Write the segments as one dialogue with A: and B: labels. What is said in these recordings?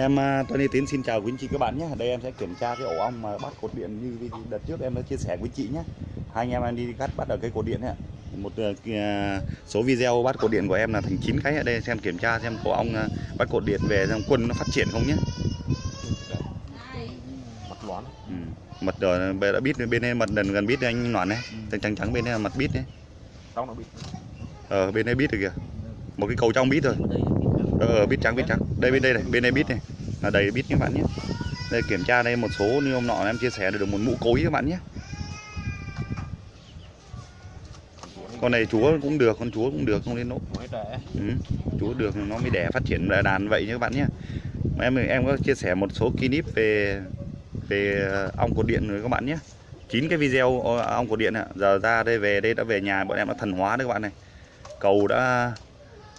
A: Em à, Tony Tiến xin chào quý anh chị các bạn nhé. Đây em sẽ kiểm tra cái ổ ong mà bắt cột điện như đợt trước em đã chia sẻ với chị nhé. Hai anh em em đi cắt bắt ở cái cột điện ạ. Một à, kia- số video bắt cột điện của em là thành 9 cái ở đây xem kiểm tra xem cổ ong à, bắt cột điện về xem quân nó phát triển không nhé.
B: mặt loãng
A: Ừ. Mật rồi bây đã biết bên đây mật gần gần biết anh Noãn này. Trắng trắng trắng bên đây là mật biết đấy.
B: trong nó
A: Ờ bên đây biết rồi kìa. Một cái cầu trong biết rồi. Ờ ờ, biết trắng biết trắng. Đây bên đây này, bên đây biết này. Là đầy biết các bạn nhé. Đây kiểm tra đây một số như hôm nọ em chia sẻ được một mũ cối các bạn nhé. con này chúa cũng được con chúa cũng được không đến nỗi ừ. chúa được nó mới đẻ phát triển đàn vậy nhé các bạn nhé Mà em em có chia sẻ một số clip về về ong cột điện rồi các bạn nhé chín cái video ong cột điện ạ giờ ra đây về đây đã về nhà bọn em đã thần hóa đấy các bạn này cầu đã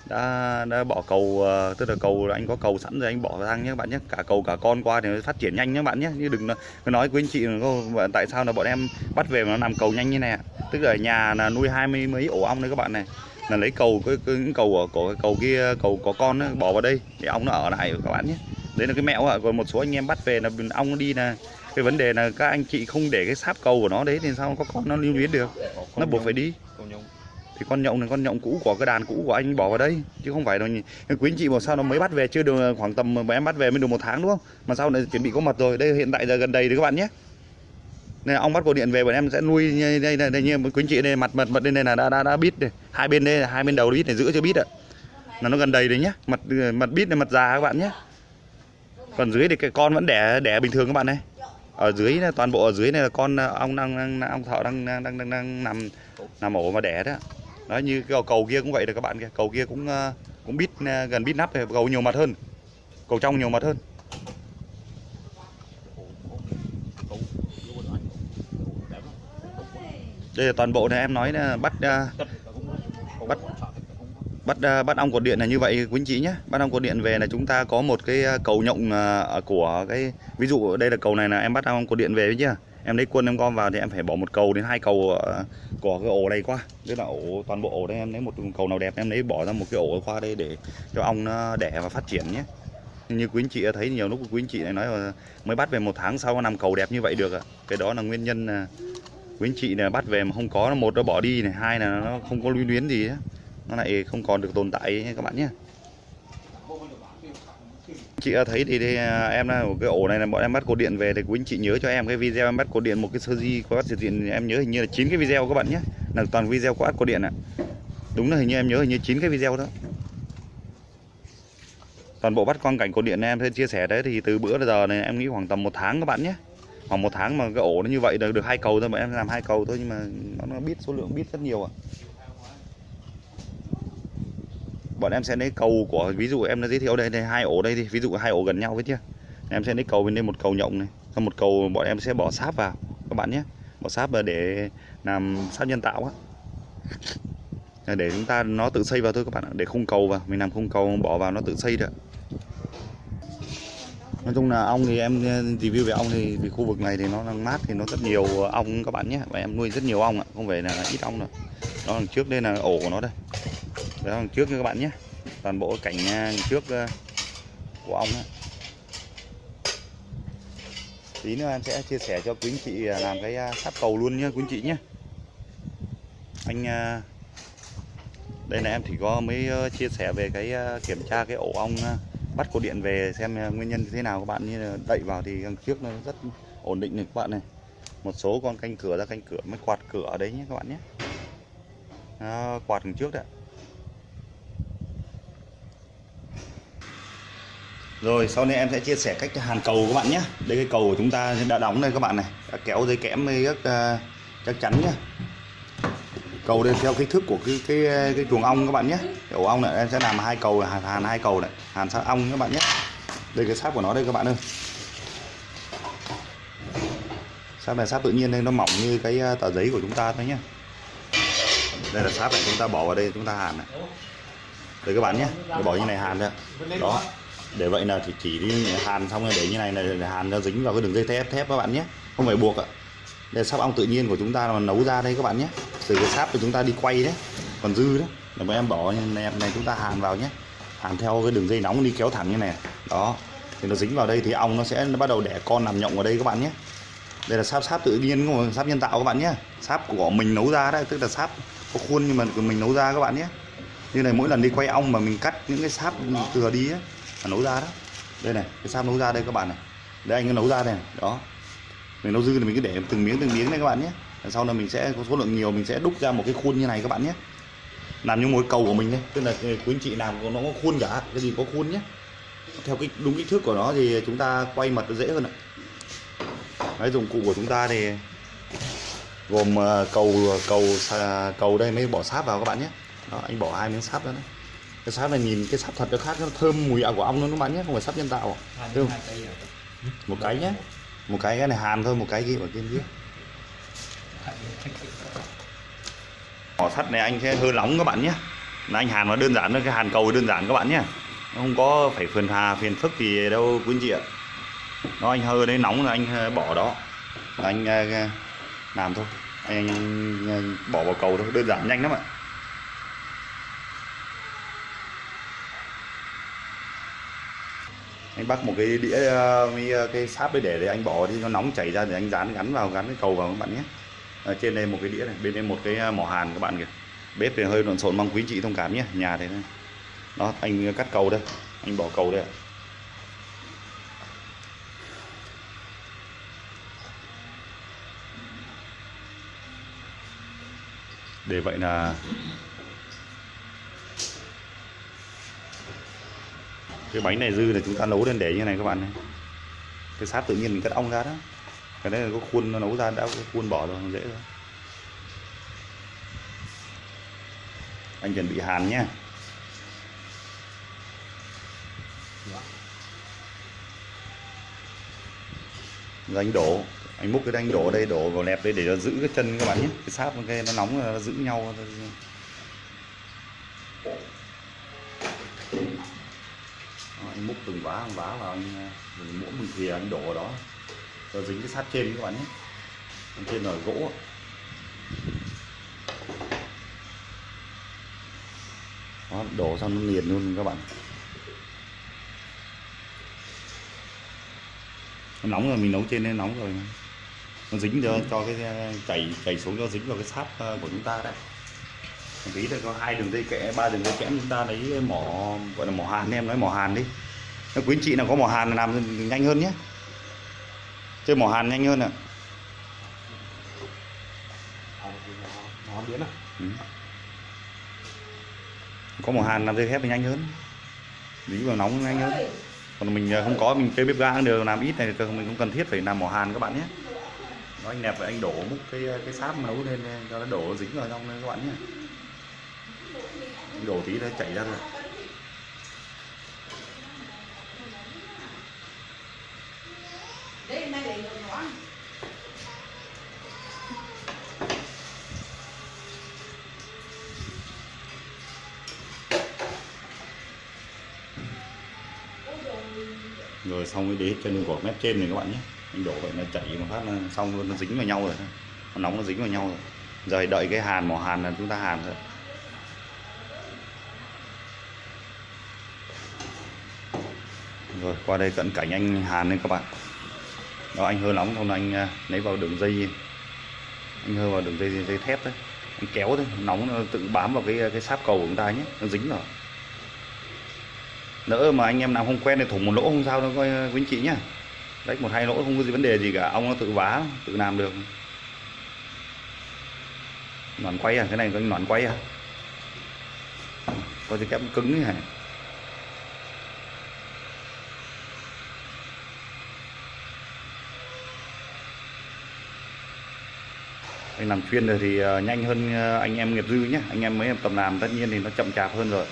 A: đã đã bỏ cầu ờ, tức là cầu anh có cầu sẵn rồi anh bỏ sang nhé các bạn nhé. Cả cầu cả con qua thì nó phát triển nhanh nhé các bạn nhé. Như đừng nói- cứ nói với anh chị là tại sao là bọn em bắt về mà nó làm cầu nhanh như này tức là nhà là nuôi hai mươi mấy ổ ong đấy các bạn này. Là lấy cầu cái, cái, cái cầu ở của cầu kia cầu có con ấy, bỏ vào đây để ong nó ở lại các bạn nhé. Đấy là cái mẹo ạ. Còn một số anh em bắt về là ong đi là cái vấn đề là các anh chị không để cái sáp cầu của nó đấy thì sao có con nó lưu luyến được? Nó buộc phải đi thì con nhộng là con nhộng cũ của cái đàn cũ của anh bỏ vào đây. Chứ không phải là quý anh chị mà sao nó mới bắt về chưa được khoảng tầm mà em bắt về mới được một tháng đúng không? Mà sau này chuẩn bị có mật rồi. Đây hiện tại giờ gần đầy đấy các bạn nhé. Này ong bắt cổ điện về bọn em sẽ nuôi đây đây đây, đây như quý anh chị đây mặt mật mật lên đây là đã đã đã bít này hai bên đây là hai bên đầu bít này giữ chưa bít ạ. Là nó gần đầy đấy nhá. Mật mật bít này mật già các bạn nhé còn dưới thì cái con vẫn đẻ đẻ bình thường các bạn này. Ở dưới này, toàn bộ ở dưới này là con ông ong đang, đang ong thợ đang đang đang, đang, đang nằm nằm ổ mà đẻ đó đó như cái cầu, cầu kia cũng vậy được các bạn kia cầu kia cũng ờ, cũng bít ờ, gần bít nắp cầu nhiều mặt hơn. Cầu trong nhiều mặt hơn. Đây là toàn bộ này em nói là ờ, bắt Bắt- bắt bắt ong cột điện là như vậy quý anh chị nhé. Bắt ong cột điện về là chúng ta có một cái cầu nhộng của cái ví dụ đây là cầu này là em bắt ong cột điện về chưa? Em lấy quân em gom vào thì em phải bỏ một cầu đến hai cầu ờ, của cái ổ này qua. Tức là ổ, toàn bộ ổ đây em lấy một cầu nào đẹp, em lấy bỏ ra một cái ổ qua đây để cho ong nó ờ, đẻ và phát triển nhé. Như quý anh chị thấy, nhiều lúc quý anh chị này nói là mới bắt về một tháng sau nằm cầu đẹp như vậy được ạ. Cái đó là nguyên nhân ờ, quý anh chị là bắt về mà không có một nó bỏ đi này, hai là nó không có lưu luyến gì nó lại không còn được tồn tại nhé các bạn nhé chị thấy thì, thì à, em là cái ổ này là bọn em bắt cột điện về thì quý anh chị nhớ cho em cái video em bắt cột điện một cái sơ di có bắt cột điện em nhớ hình như là chín cái video các bạn nhé. Là toàn video có bắt cột điện ạ. Đúng là hình như em nhớ hình như chín cái video đó. Toàn bộ bắt quang cảnh cột điện này em sẽ chia sẻ đấy thì từ bữa đến giờ này em nghĩ khoảng tầm một tháng các bạn nhé. Khoảng một tháng mà cái ổ nó như vậy được được hai cầu thôi mà em làm hai cầu thôi nhưng mà nó, nó biết số lượng biết rất nhiều ạ bọn em sẽ lấy cầu của, ví dụ em đã giới thiệu đây đây hai ổ đây thì ví dụ hai ổ gần nhau với chưa em sẽ lấy cầu bên đây một cầu nhộng này còn một cầu bọn em sẽ bỏ sáp vào, các bạn nhé. Bỏ sáp vào để làm sáp nhân tạo á. Để chúng ta, nó tự xây vào thôi các bạn ạ, để khung cầu vào, mình làm khung cầu bỏ vào nó tự xây được. Nói chung là ong thì em review về ong thì, vì khu vực này thì nó đang mát thì nó rất nhiều ong các bạn nhé, và em nuôi rất nhiều ong ạ, không phải là ít ong đâu. Đó đằng trước đây là ổ của nó đây đó đằng trước nha các bạn nhé. Toàn bộ cảnh à, trước à, của ong á. Tí nữa em sẽ chia sẻ cho quý anh chị à, làm cái eh, sáp cầu luôn nhé quý anh chị nhé. Anh đây là em chỉ có mới ờ, chia sẻ về cái kiểm tra cái ổ ong bắt cột điện về xem nguyên nhân như thế nào các bạn như đậy vào thì đằng trước nó rất ổn định này các bạn này. Một số con canh cửa ra canh cửa mới quạt cửa ở đấy nhé các bạn nhé. À, quạt đằng trước đấy Rồi sau này em sẽ chia sẻ cách hàn cầu các bạn nhé. Đây cái cầu của chúng ta đã đóng đây các bạn này. Đã kéo dây kẽm rất uh, à, chắc chắn nhé. Cầu đây theo kích thước của cái cái cái chuồng ong các bạn nhé. Cái ổ ong này em sẽ làm hai cầu hàn, hàn hai cầu này hàn sát ong các bạn nhé. Đây cái sáp của nó đây các bạn ơi. Sáp này sáp tự nhiên nên nó mỏng như cái à, tờ giấy của chúng ta thôi nhé. Đây là sáp này chúng ta bỏ vào đây chúng ta hàn này. Đây các bạn nhé để bỏ như này hàn thôi đó để vậy là thì chỉ đi hàn xong rồi để như này là để hàn nó dính vào cái đường dây thép thép các bạn nhé. Không phải buộc ạ. Đây là sáp ong tự nhiên của chúng ta là nấu ra đây các bạn nhé. Từ cái sáp của chúng ta đi quay đấy còn dư đấy. Là bọn em bỏ này, này chúng ta hàn vào nhé. Hàn theo cái đường dây nóng đi kéo thẳng như này. Đó. Thì nó dính vào đây thì ong nó sẽ nó bắt đầu đẻ con nằm nhộng ở đây các bạn nhé. Đây là sáp sáp tự nhiên sáp nhân tạo các bạn nhé. Sáp của mình nấu ra đấy tức là sáp có khuôn nhưng mà mình nấu ra các bạn nhé. Như này mỗi lần đi quay ong mà mình cắt những cái sáp thừa đi ấy, là nấu ra đó. Đây này cái sáp nấu ra đây các bạn này. Đây anh cứ nấu ra này. Đó. Mình nấu dư thì mình cứ để từng miếng từng miếng này các bạn nhé. Sau này mình sẽ có số lượng nhiều mình sẽ đúc ra một cái khuôn như này các bạn nhé. Làm như một cầu của mình đấy tức là ờ, quý anh chị làm nó có khuôn cả cái gì có khuôn nhé. Theo cái đúng kích thước của nó thì chúng ta quay mật nó dễ hơn ạ. Đấy, dụng cụ của chúng ta thì gồm ờ, cầu cầu cầu đây mới bỏ sáp vào các bạn nhé. Đó, anh bỏ hai miếng sáp ra đấy cái sáp này nhìn cái sáp thật nó khác nó thơm mùi ảo của ong luôn các bạn nhé không phải sáp nhân tạo
B: à.
A: Một cái nhé một cái cái này hàn thôi một cái kia ở trên kia. Mỏ sắt này anh sẽ hơi nóng các bạn nhé là anh hàn nó đơn giản thôi cái hàn cầu đơn giản các bạn nhé nó không có phải phiền hà phiền phức gì đâu quý anh chị ạ. Nó anh hơi đấy nóng là anh ờ, bỏ đó. Là anh ờ, làm thôi. Anh, anh bỏ vào cầu thôi đơn giản nhanh lắm ạ anh bắt một cái đĩa ờ, với ờ, cái sáp đấy để để anh bỏ đi nó nóng chảy ra để anh dán gắn vào gắn cái cầu vào các bạn nhé. Ở trên đây một cái đĩa này bên đây một cái ờ, mỏ hàn các bạn kìa. Bếp thì hơi lộn xộn mong quý chị thông cảm nhé nhà thế này đó anh cắt cầu đây anh bỏ cầu đây ạ. Để vậy là cái bánh này dư là chúng ta nấu lên để như này các bạn này cái sáp tự nhiên mình cắt ong ra đó. Cái đấy là có khuôn nó nấu ra đã có khuôn bỏ rồi, dễ rồi. Anh chuẩn bị hàn nhé. Rồi anh đổ, anh múc cái anh đổ ở đây, đổ vào lẹp đây để nó giữ cái chân các bạn nhé. Cái sáp cái nó nóng nó giữ nhau Đó, anh múc từng vá từng vá vào anh à, ờ, dùng muỗng bình thìa anh đổ vào đó. Cho dính cái sát trên các bạn nhé. Bên trên là gỗ. Đó, đổ xong nó liền luôn các bạn. Nó nóng rồi mình nấu trên nên nóng rồi. Nó dính cho cho cái à, chảy chảy xuống cho dính vào cái sáp à, của chúng ta đấy một tí là có hai đường dây kẽ ba đường dây kẽm chúng ta lấy mỏ gọi là mỏ hàn em nói mỏ hàn đi nếu quý anh chị nào có mỏ hàn là làm nhanh hơn nhé. Chơi mỏ hàn nhanh hơn ạ.
B: À
A: Ừ. có mỏ hàn làm dây thép thì nhanh hơn. Dí vào nóng nhanh hơn. Còn mình à, không có, mình chơi bếp ga cũng được làm ít này thì mình không cần thiết phải làm mỏ hàn các bạn nhé. Nó anh nẹp vậy, anh đổ múc cái à, cái sáp nấu lên à, cho nó đổ dính vào trong các bạn nhé. Anh đổ tí nó chảy ra rồi rồi xong mới để chân của mép trên này các bạn nhé. Anh đổ vậy là chảy một phát là xong luôn, nó dính vào nhau rồi nó nóng nó dính vào nhau rồi. Rồi đợi cái hàn mỏ hàn là chúng ta hàn thôi. Rồi, qua đây cận cảnh anh hàn lên các bạn. Đó, anh hơi nóng xong là anh à, lấy vào đường dây. Anh hơi vào đường dây dây thép đấy. Anh kéo thôi, nóng, nó tự bám vào cái à, cái sáp cầu của chúng ta nhé. Nó dính rồi nỡ mà anh em nào không quen thì thủng một lỗ không sao đâu, coi quý anh chị nhá. Rách một hai lỗ không có gì vấn đề gì cả. Ông nó tự vá, tự làm được. Nón quay à cái này có nón quay à. Có cái kép cứng như này anh làm chuyên rồi thì ờ, nhanh hơn ờ, anh em nghiệp dư nhé anh em mới tầm làm tất nhiên thì nó chậm chạp hơn rồi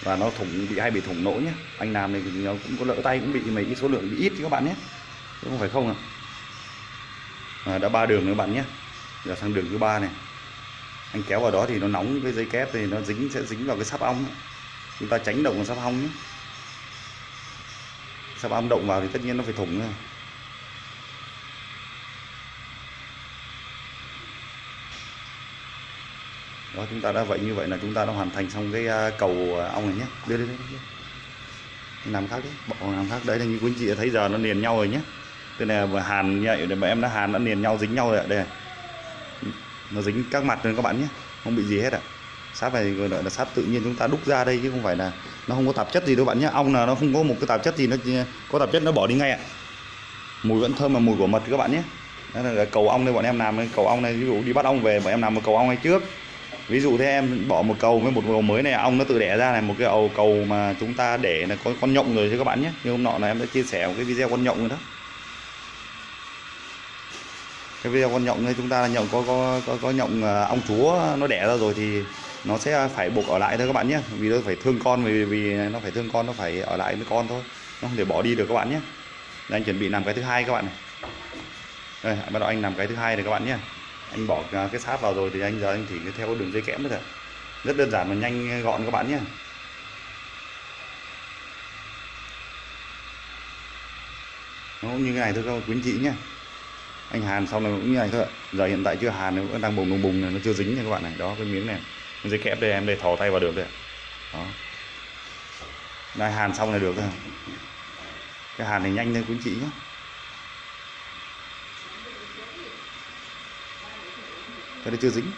A: và nó thủng bị hay bị thủng lỗ nhé. Anh làm thì nó cũng có lỡ tay cũng bị mấy cái số lượng bị ít các bạn nhé. Chứ không phải không à, à đã ba đường nữa các bạn nhé. Giờ sang đường thứ ba này. Anh kéo vào đó thì nó nóng cái dây kép thì nó dính sẽ dính vào cái sáp ong chúng ta tránh động vào sáp ong nhé. Sáp ong động vào thì tất nhiên nó phải thủng rồi đó chúng ta đã vậy như vậy là chúng ta đã hoàn thành xong cái à, cầu à, ong này nhé. Đưa đưa, đưa, đưa. làm khác đấy bỏ làm khác. Đấy là như quý anh chị thấy giờ nó liền nhau rồi nhé. Tức là vừa hàn nhạy để mà em đã hàn đã liền nhau dính nhau rồi ạ. Đây này. nó dính các mặt rồi các bạn nhé. Không bị gì hết ạ. Sáp này gọi là sáp tự nhiên chúng ta đúc ra đây chứ không phải là nó không có tạp chất gì đâu bạn nhé. Ong là nó không có một cái tạp chất gì nó có tạp chất nó bỏ đi ngay ạ. Mùi vẫn thơm mà mùi của mật các bạn nhé. Đó là cầu ong đây bọn em làm cái cầu ong này ví dụ đi bắt ong về bọn em làm một cầu ong này trước ví dụ thế em bỏ một cầu với một cầu mới này ong nó tự đẻ ra này một cái ầu cầu mà chúng ta để là có con nhộng rồi cho các bạn nhé. Như hôm nọ là em đã chia sẻ một cái video con nhộng rồi đó. Cái video con nhộng này chúng ta là nhộng có có có, có nhộng à, ong chúa nó đẻ ra rồi thì nó sẽ phải buộc ở lại thôi các bạn nhé. Vì nó phải thương con vì vì nó phải thương con nó phải ở lại với con thôi. Nó không thể bỏ đi được các bạn nhé. Đây, anh chuẩn bị làm cái thứ hai các bạn này. Đây bắt đầu anh làm cái thứ hai này các bạn nhé anh bỏ cái sáp vào rồi thì anh giờ anh chỉ theo đường dây kẽm thôi. Thôi rất đơn giản và nhanh gọn các bạn nhé. Nó cũng như cái này thôi các quý anh chị nhé. Anh hàn xong này cũng như này thôi ạ. giờ hiện tại chưa hàn nó vẫn đang bùng bùng bùng này, nó chưa dính nha các bạn này. Đó cái miếng này. Cái dây kẽm đây em đây thò tay vào được đây đó. Đây hàn xong là được rồi cái hàn này nhanh thôi quý anh chị nhé. Cái đấy chưa dính.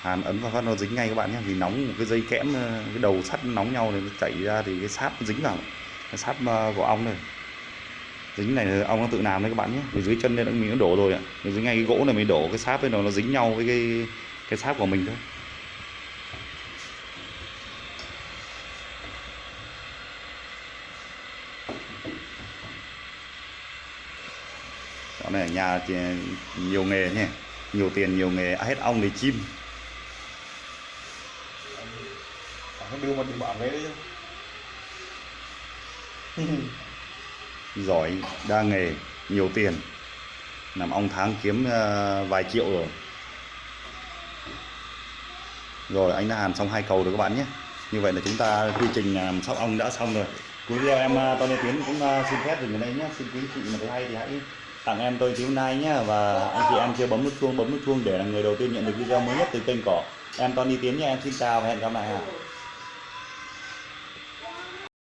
A: Hàn ấn vào phát nó dính ngay các bạn nhé. Vì nóng một cái dây kẽm ờ, cái đầu sắt nóng nhau nên nó chảy ra thì cái sáp nó dính vào. Cái sáp ờ, của ong này. Dính này ong nó tự làm đấy các bạn nhé. Vì dưới chân đây nó mình nó đổ rồi ạ. Vì dưới ngay cái gỗ này mình đổ cái sáp với nó nó dính nhau với cái cái sáp của mình thôi. Đó này ở nhà thì nhiều nghề nhé nhiều tiền nhiều nghề. Ai hết ong thì chim.
B: Không đưa mà đừng bảo đấy chứ.
A: Giỏi đa nghề nhiều tiền. Làm ong tháng kiếm ờ, vài triệu rồi. Rồi anh đã hàn xong hai cầu rồi các bạn nhé. Như vậy là chúng ta quy trình làm sóc ong đã xong rồi. Cuối video em ờ, Tony Tiến cũng ờ, xin phép dừng ở đây nhé. Xin quý chị mà thấy hay thì hãy tặng em tôi chiếu nay nhé và anh chị em chưa bấm nút chuông, bấm nút chuông để là người đầu tiên nhận được video mới nhất từ kênh cỏ em. Tony Tiến nha, em xin chào và hẹn gặp lại ạ.